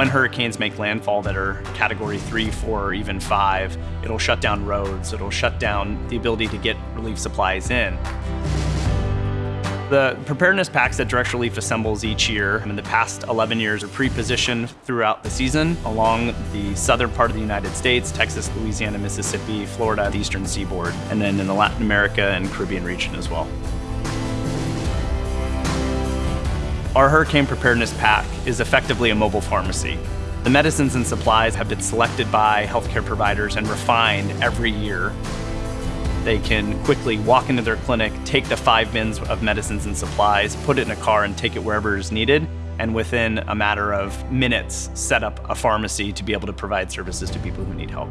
When hurricanes make landfall that are category three, four, or even five, it'll shut down roads, it'll shut down the ability to get relief supplies in. The preparedness packs that Direct Relief assembles each year in the past 11 years are pre-positioned throughout the season along the southern part of the United States, Texas, Louisiana, Mississippi, Florida, the eastern seaboard, and then in the Latin America and Caribbean region as well. Our hurricane preparedness pack is effectively a mobile pharmacy. The medicines and supplies have been selected by healthcare providers and refined every year they can quickly walk into their clinic, take the five bins of medicines and supplies, put it in a car and take it wherever is needed, and within a matter of minutes set up a pharmacy to be able to provide services to people who need help.